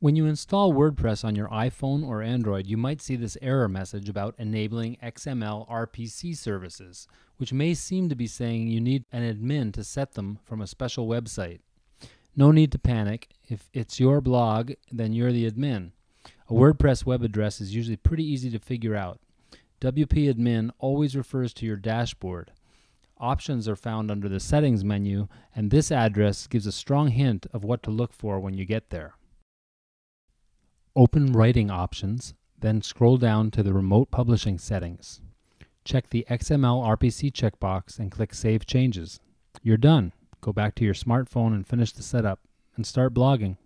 When you install WordPress on your iPhone or Android, you might see this error message about enabling XML RPC services, which may seem to be saying you need an admin to set them from a special website. No need to panic. If it's your blog, then you're the admin. A WordPress web address is usually pretty easy to figure out. WP admin always refers to your dashboard. Options are found under the settings menu, and this address gives a strong hint of what to look for when you get there. Open Writing Options, then scroll down to the Remote Publishing settings. Check the XML RPC checkbox and click Save Changes. You're done. Go back to your smartphone and finish the setup and start blogging.